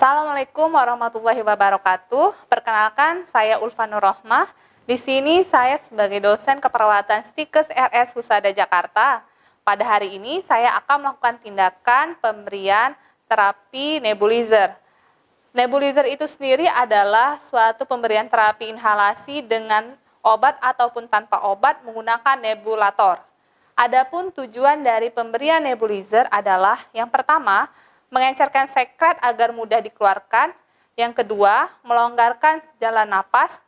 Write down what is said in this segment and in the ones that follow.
Assalamualaikum warahmatullahi wabarakatuh. Perkenalkan, saya Ulfa Nurrohmah. Di sini saya sebagai dosen keperawatan Stikes RS Husada Jakarta. Pada hari ini saya akan melakukan tindakan pemberian terapi nebulizer. Nebulizer itu sendiri adalah suatu pemberian terapi inhalasi dengan obat ataupun tanpa obat menggunakan nebulator. Adapun tujuan dari pemberian nebulizer adalah yang pertama, mengencerkan sekret agar mudah dikeluarkan. Yang kedua, melonggarkan jalan napas.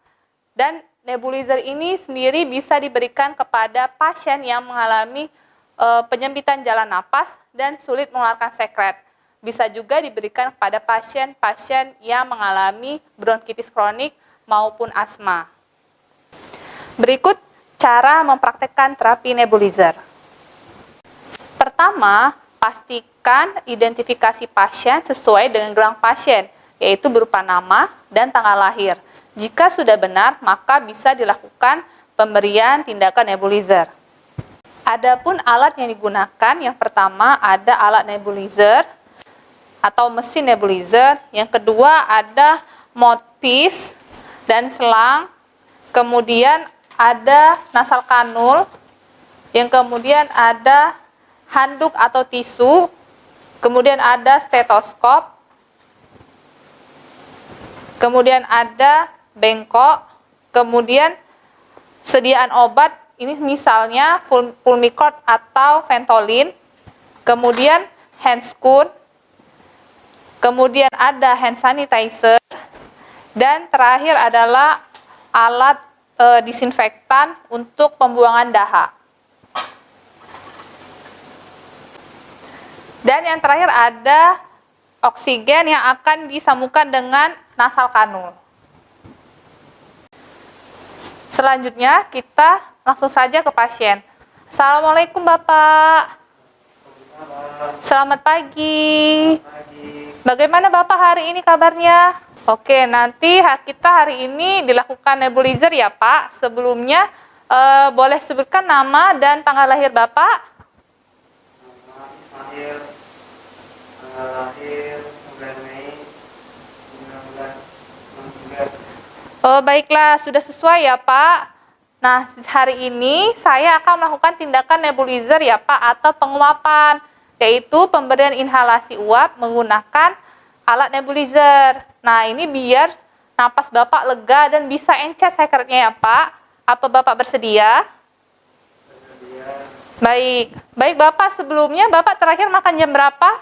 Dan nebulizer ini sendiri bisa diberikan kepada pasien yang mengalami e, penyempitan jalan napas dan sulit mengeluarkan sekret. Bisa juga diberikan kepada pasien-pasien yang mengalami bronkitis kronik maupun asma. Berikut cara mempraktekkan terapi nebulizer. Pertama, pastikan identifikasi pasien sesuai dengan gelang pasien, yaitu berupa nama dan tanggal lahir. Jika sudah benar, maka bisa dilakukan pemberian tindakan nebulizer. Adapun alat yang digunakan, yang pertama ada alat nebulizer atau mesin nebulizer, yang kedua ada mouthpiece dan selang, kemudian ada nasal kanul, yang kemudian ada handuk atau tisu, kemudian ada stetoskop, kemudian ada bengkok, kemudian sediaan obat, ini misalnya Pulmicort atau Ventolin, kemudian handscoon, kemudian ada hand sanitizer, dan terakhir adalah alat e, disinfektan untuk pembuangan dahak. Dan yang terakhir ada oksigen yang akan disambungkan dengan nasal kanul. Selanjutnya kita langsung saja ke pasien. Assalamualaikum Bapak. Selamat pagi. Bagaimana Bapak hari ini kabarnya? Oke, nanti kita hari ini dilakukan nebulizer ya Pak. Sebelumnya eh, boleh sebutkan nama dan tanggal lahir Bapak? Lahir tanggal lahir 9 Mei 1969. Oh, baiklah, sudah sesuai ya, Pak. Nah, hari ini saya akan melakukan tindakan nebulizer ya, Pak, atau penguapan, yaitu pemberian inhalasi uap menggunakan alat nebulizer. Nah, ini biar napas Bapak lega dan bisa encet sekretnya ya, Pak. Apa Bapak bersedia? Bersedia. Baik, baik Bapak sebelumnya Bapak terakhir makan jam berapa?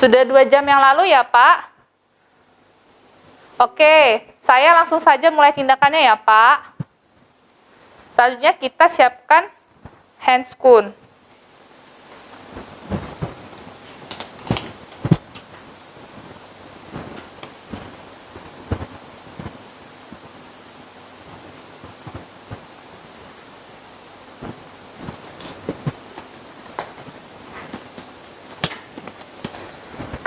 Sudah dua jam yang lalu ya Pak? Oke, saya langsung saja mulai tindakannya ya Pak. Selanjutnya kita siapkan handscoon.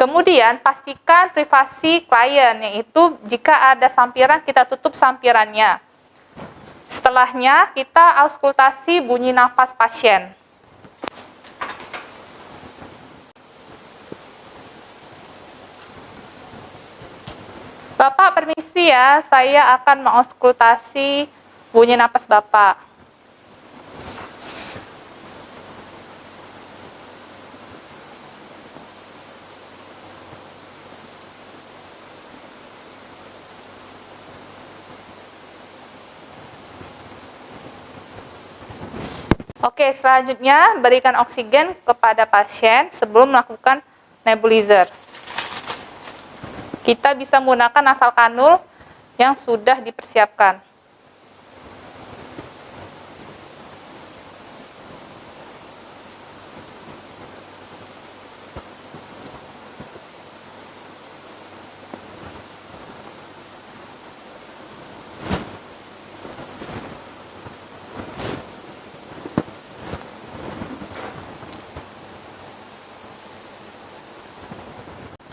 Kemudian pastikan privasi klien, yaitu jika ada sampiran kita tutup sampirannya. Setelahnya kita auskultasi bunyi nafas pasien. Bapak permisi ya, saya akan mengauskultasi bunyi nafas Bapak. Oke, selanjutnya berikan oksigen kepada pasien sebelum melakukan nebulizer. Kita bisa menggunakan nasal kanul yang sudah dipersiapkan.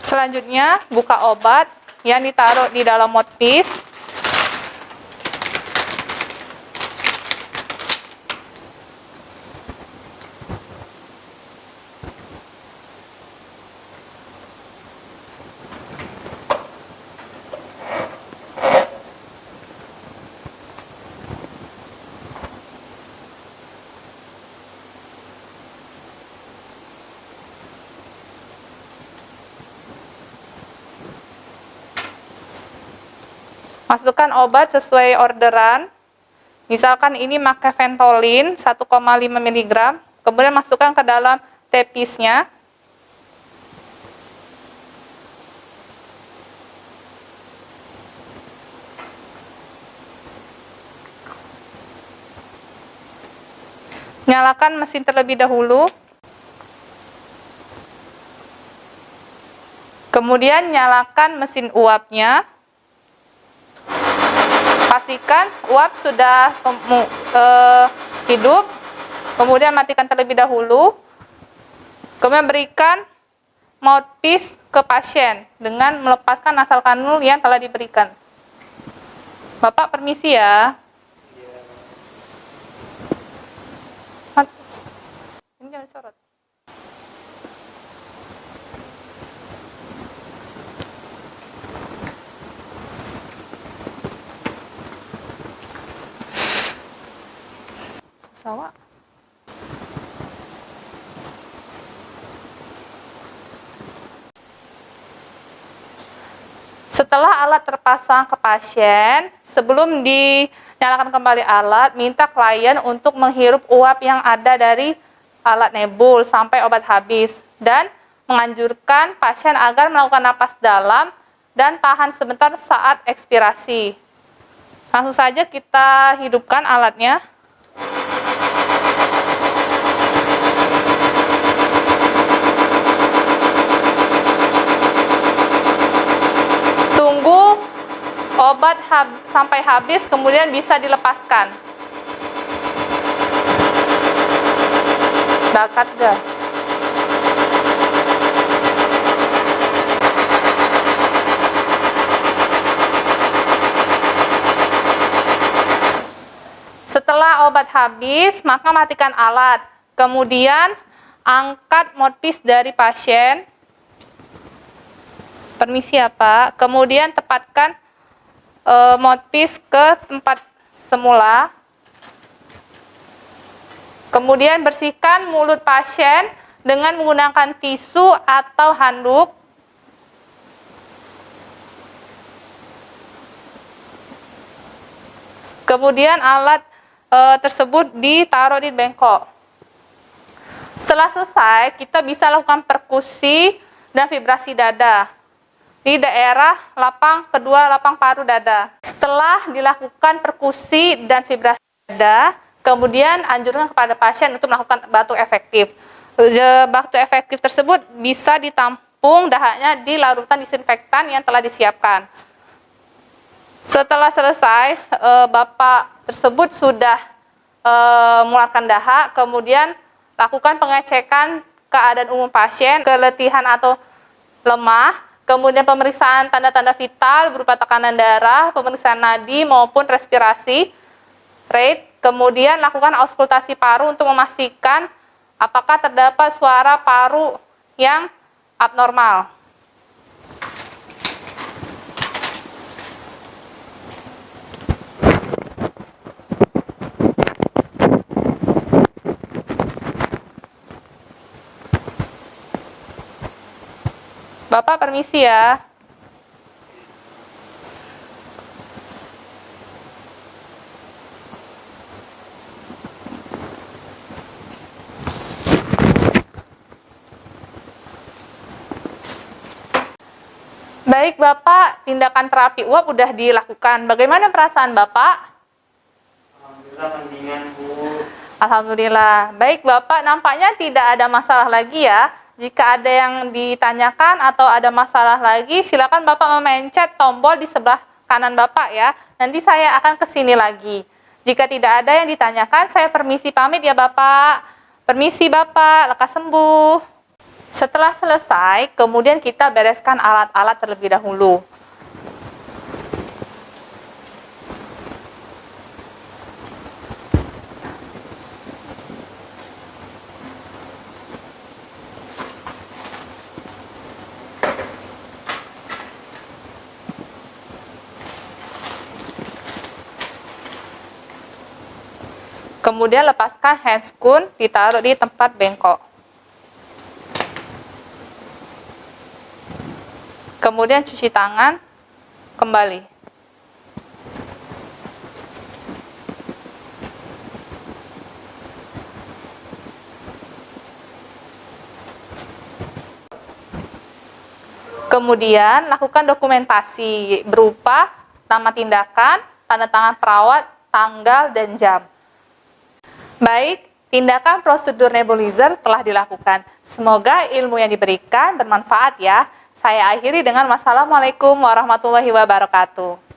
Selanjutnya, buka obat yang ditaruh di dalam mouthpiece. Masukkan obat sesuai orderan. Misalkan ini pakai Ventolin 1,5 mg, kemudian masukkan ke dalam tepisnya. Nyalakan mesin terlebih dahulu. Kemudian nyalakan mesin uapnya. Pastikan uap sudah uh, hidup. Kemudian matikan terlebih dahulu. Kemudian berikan mouthpiece ke pasien dengan melepaskan nasal kanul yang telah diberikan. Bapak permisi ya. Setelah alat terpasang ke pasien, sebelum dinyalakan kembali alat, minta klien untuk menghirup uap yang ada dari alat nebul sampai obat habis dan menganjurkan pasien agar melakukan napas dalam dan tahan sebentar saat ekspirasi. Langsung saja kita hidupkan alatnya. Tunggu obat hab sampai habis kemudian bisa dilepaskan. bakat gak? Setelah obat habis, maka matikan alat. Kemudian angkat mouthpiece dari pasien. Permisi ya Pak. Kemudian tepatkan e, ke tempat semula. Kemudian bersihkan mulut pasien dengan menggunakan tisu atau handuk. Kemudian alat e, tersebut ditaruh di bengkok. Setelah selesai, kita bisa lakukan perkusi dan vibrasi dada di daerah lapang kedua lapang paru dada. Setelah dilakukan perkusi dan vibrasi dada, Kemudian anjurkan kepada pasien untuk melakukan batuk efektif. Batuk efektif tersebut bisa ditampung dahaknya di larutan disinfektan yang telah disiapkan. Setelah selesai, eh, Bapak tersebut sudah eh, mengeluarkan dahak, kemudian lakukan pengecekan keadaan umum pasien, keletihan atau lemah, kemudian pemeriksaan tanda-tanda vital berupa tekanan darah, pemeriksaan nadi maupun respirasi, rate, Kemudian lakukan auskultasi paru untuk memastikan apakah terdapat suara paru yang abnormal. Bapak permisi ya. Baik Bapak, tindakan terapi uap sudah dilakukan. Bagaimana perasaan Bapak? Alhamdulillah mendingan Bu. Alhamdulillah. Baik Bapak, nampaknya tidak ada masalah lagi ya. Jika ada yang ditanyakan atau ada masalah lagi, silakan Bapak memencet tombol di sebelah kanan Bapak ya. Nanti saya akan ke sini lagi. Jika tidak ada yang ditanyakan, saya permisi pamit ya Bapak. Permisi Bapak, lekas sembuh. Setelah selesai, kemudian kita bereskan alat-alat terlebih dahulu. Kemudian lepaskan handscoon ditaruh di tempat bengkok. Kemudian cuci tangan kembali. Kemudian lakukan dokumentasi berupa nama tindakan, tanda tangan perawat, tanggal, dan jam. Baik, tindakan prosedur nebulizer telah dilakukan. Semoga ilmu yang diberikan bermanfaat ya. Saya akhiri dengan wassalamualaikum warahmatullahi wabarakatuh.